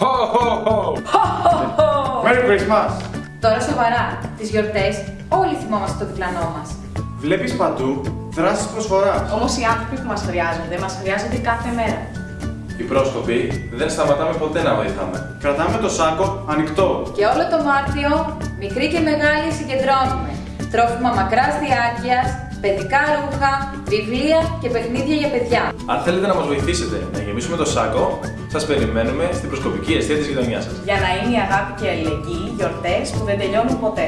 Ho, ho, ho. Merry Christmas! Τώρα σοβαρά, τις γιορτές όλοι θυμόμαστε το διπλανό μας. Βλέπεις παντού δράσεις προσφοράς. Όμως οι άνθρωποι που μας χρειάζονται, μας χρειάζονται κάθε μέρα. Οι πρόσκοποι δεν σταματάμε ποτέ να βοηθάμε. Κρατάμε το σάκο ανοιχτό. Και όλο το Μάρτιο, μικροί και μεγάλοι συγκεντρώνουμε. Τρόφιμα μακράς διάρκειας, παιδικά ρούχα, βιβλία και παιχνίδια για παιδιά. Αν θέλετε να μας βοηθήσετε να γεμίσουμε το σάκο, σας περιμένουμε στην προσκοπική αιστεία της γειτονιάς σας. Για να είναι η αγάπη και η αλληλεγγύη γιορτές που δεν τελειώνουν ποτέ.